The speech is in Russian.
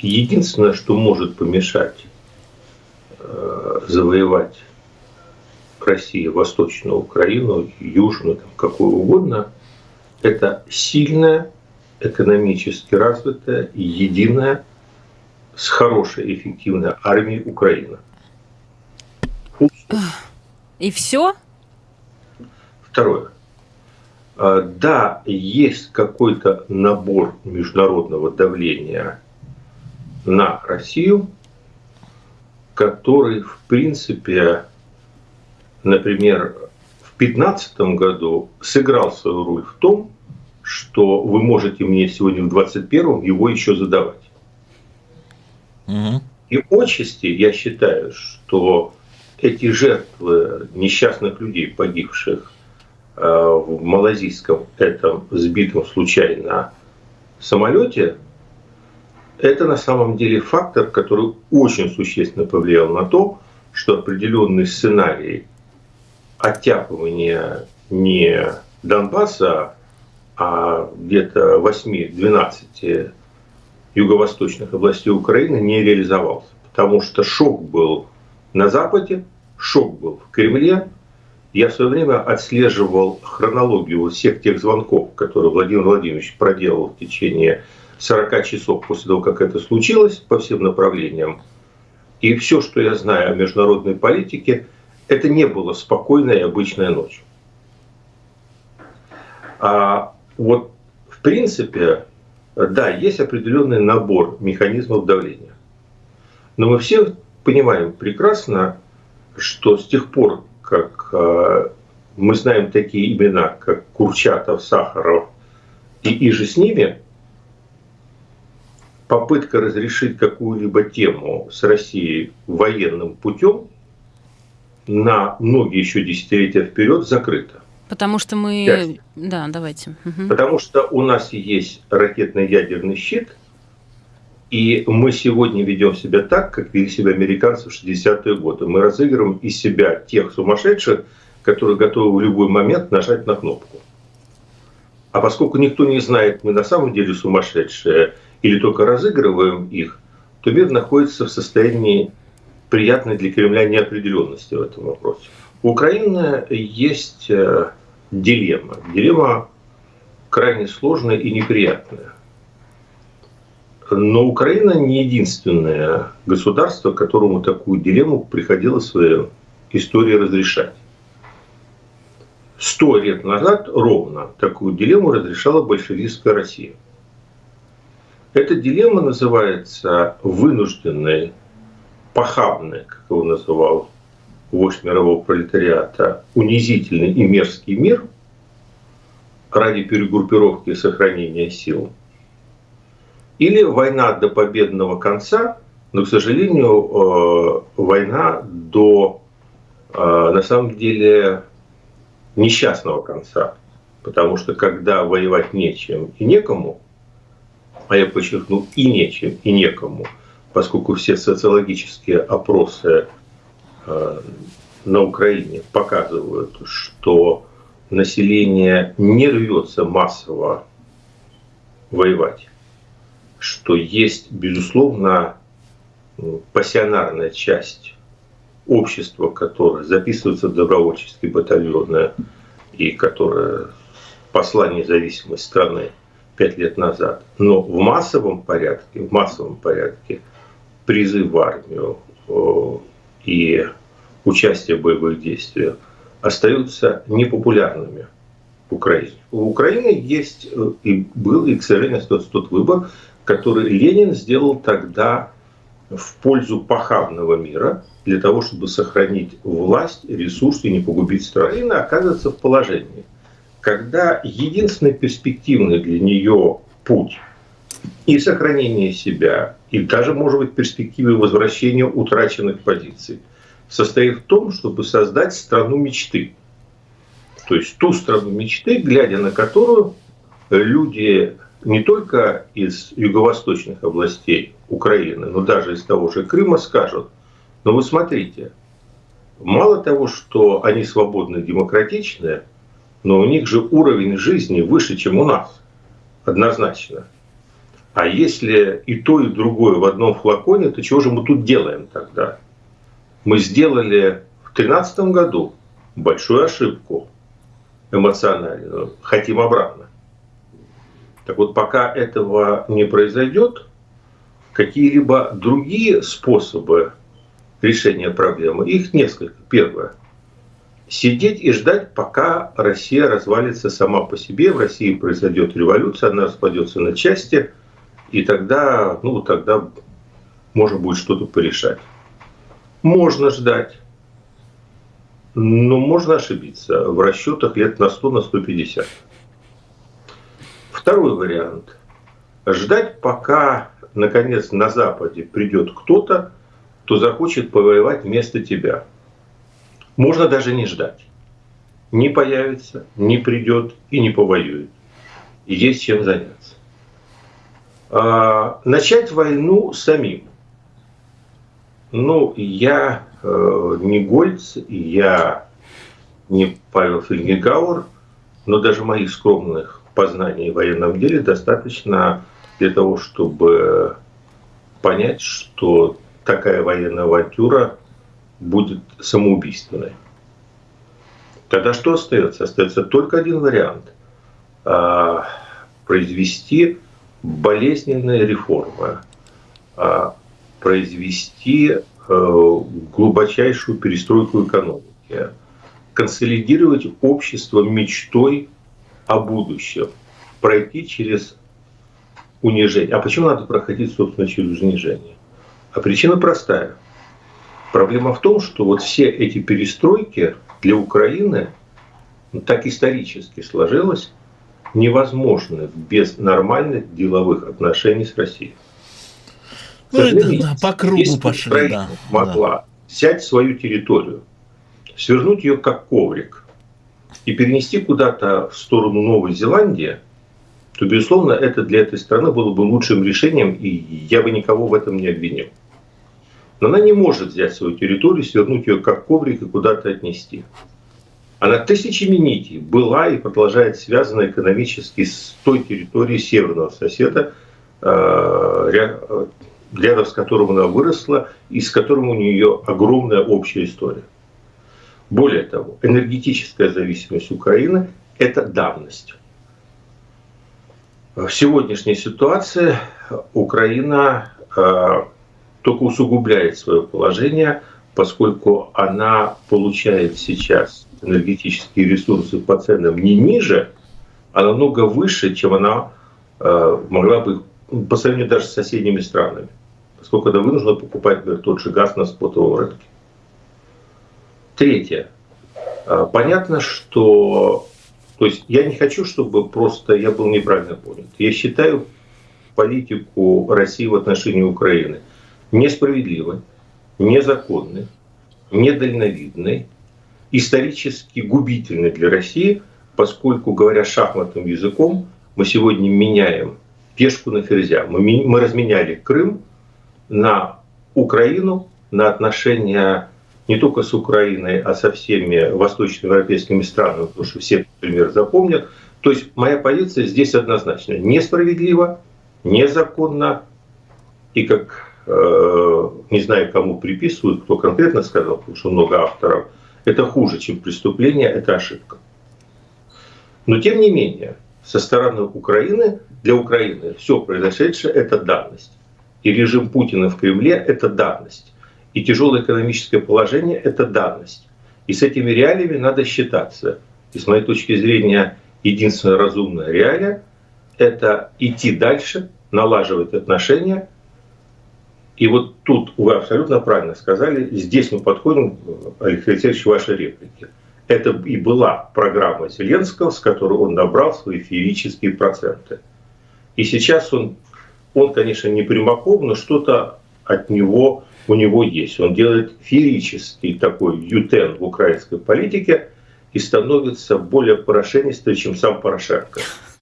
единственное, что может помешать э, завоевать России Восточную Украину, Южную, там, какую угодно, это сильная, экономически развитая, единая, с хорошей, эффективной армией Украина. И все? Второе. А, да, есть какой-то набор международного давления на Россию, который, в принципе, например, в 2015 году сыграл свою роль в том, что вы можете мне сегодня в 2021 его еще задавать. Угу. И отчасти я считаю, что эти жертвы несчастных людей, погибших э, в малазийском этом сбитом случайно самолете, это на самом деле фактор, который очень существенно повлиял на то, что определенный сценарий оттяпывания не Донбасса, а где-то 8-12 юго-восточных областей Украины не реализовался. Потому что шок был на Западе, шок был в Кремле. Я в свое время отслеживал хронологию всех тех звонков, которые Владимир Владимирович проделал в течение 40 часов после того, как это случилось, по всем направлениям. И все, что я знаю о международной политике, это не было спокойная и обычная ночь. А вот в принципе, да, есть определенный набор механизмов давления. Но мы все понимаем прекрасно, что с тех пор, как э, мы знаем такие имена, как Курчатов, Сахаров и иже с ними, попытка разрешить какую-либо тему с Россией военным путем на многие еще десятилетия вперед закрыта. Потому что мы... Часть. Да, давайте. Угу. Потому что у нас есть ракетно-ядерный щит, и мы сегодня ведем себя так, как вели себя американцы в 60-е годы. Мы разыгрываем из себя тех сумасшедших, которые готовы в любой момент нажать на кнопку. А поскольку никто не знает, мы на самом деле сумасшедшие или только разыгрываем их, то мир находится в состоянии приятной для Кремля неопределенности в этом вопросе. У Украины есть э, дилемма. Дилемма крайне сложная и неприятная. Но Украина не единственное государство, которому такую дилемму приходилось в своей истории разрешать. Сто лет назад ровно такую дилемму разрешала большевистская Россия. Эта дилемма называется вынужденной, похабной, как его называл вождь мирового пролетариата, унизительный и мерзкий мир ради перегруппировки и сохранения сил, или война до победного конца, но, к сожалению, э, война до, э, на самом деле, несчастного конца. Потому что когда воевать нечем и некому, а я подчеркну, и нечем, и некому, поскольку все социологические опросы Э, на Украине показывают, что население не рвется массово воевать, что есть, безусловно, пассионарная часть общества, которое записывается в добровольческие батальоны и которое посла независимой страны пять лет назад. Но в массовом порядке, в массовом порядке призыв в армию и участие в боевых действиях остаются непопулярными в Украине. У Украины есть э, и был, и, к сожалению, остается тот выбор, который Ленин сделал тогда в пользу похабного мира, для того, чтобы сохранить власть, ресурсы и не погубить страну. Украина оказывается в положении, когда единственный перспективный для нее путь и сохранение себя, и даже, может быть, перспективы возвращения утраченных позиций состоит в том, чтобы создать страну мечты. То есть ту страну мечты, глядя на которую люди не только из юго-восточных областей Украины, но даже из того же Крыма скажут, но вы смотрите, мало того, что они свободны, демократичны, но у них же уровень жизни выше, чем у нас, однозначно. А если и то, и другое в одном флаконе, то чего же мы тут делаем тогда? Мы сделали в 2013 году большую ошибку эмоциональную, хотим обратно. Так вот, пока этого не произойдет, какие-либо другие способы решения проблемы, их несколько. Первое. Сидеть и ждать, пока Россия развалится сама по себе, в России произойдет революция, она распадется на части, и тогда, ну, тогда можно будет что-то порешать. Можно ждать, но можно ошибиться в расчетах лет на 100, на 150. Второй вариант. Ждать, пока, наконец, на Западе придет кто-то, кто захочет повоевать вместо тебя. Можно даже не ждать. Не появится, не придет и не повоюет. Есть чем заняться. А, начать войну самим. Ну, я э, не Гольц, я не Павел Фельгегауэр, но даже моих скромных познаний в военном деле достаточно для того, чтобы понять, что такая военная авантюра будет самоубийственной. Тогда что остается? Остается только один вариант. А, произвести болезненные реформы, а, произвести э, глубочайшую перестройку экономики, консолидировать общество мечтой о будущем, пройти через унижение. А почему надо проходить, собственно, через унижение? А причина простая. Проблема в том, что вот все эти перестройки для Украины ну, так исторически сложилось, невозможны без нормальных деловых отношений с Россией. Ну, это, да, по кругу пошли, да. могла да. взять свою территорию, свернуть ее как коврик и перенести куда-то в сторону Новой Зеландии, то, безусловно, это для этой страны было бы лучшим решением, и я бы никого в этом не обвинил. Но она не может взять свою территорию, свернуть ее как коврик и куда-то отнести. Она тысячами нитей была и продолжает связана экономически с той территорией северного соседа, э, рядом с которым она выросла и с которым у нее огромная общая история. Более того, энергетическая зависимость Украины – это давность. В сегодняшней ситуации Украина э, только усугубляет свое положение, поскольку она получает сейчас энергетические ресурсы по ценам не ниже, а намного выше, чем она э, могла бы по сравнению даже с соседними странами, поскольку она вынуждена покупать например, тот же газ на спотовом рынке. Третье. Э, понятно, что... То есть я не хочу, чтобы просто я был неправильно понят. Я считаю политику России в отношении Украины несправедливой, незаконной, недальновидной, исторически губительной для России, поскольку, говоря шахматным языком, мы сегодня меняем пешку на ферзя. Мы, мы разменяли Крым на Украину, на отношения не только с Украиной, а со всеми восточноевропейскими странами, потому что все пример запомнят. То есть моя позиция здесь однозначно. Несправедливо, незаконно и как Э, не знаю, кому приписывают, кто конкретно сказал, потому что много авторов, это хуже, чем преступление, это ошибка. Но тем не менее, со стороны Украины, для Украины все произошедшее – это данность. И режим Путина в Кремле – это данность. И тяжелое экономическое положение – это данность. И с этими реалиями надо считаться. И с моей точки зрения, единственная разумная реалия – это идти дальше, налаживать отношения – и вот тут вы абсолютно правильно сказали, здесь мы подходим, Алексей Алексеевич, вашей реплики. Это и была программа Зеленского, с которой он набрал свои феерические проценты. И сейчас он, он конечно, не Примаков, но что-то от него у него есть. Он делает феерический такой ютен в украинской политике и становится более порошенистым, чем сам Порошенко.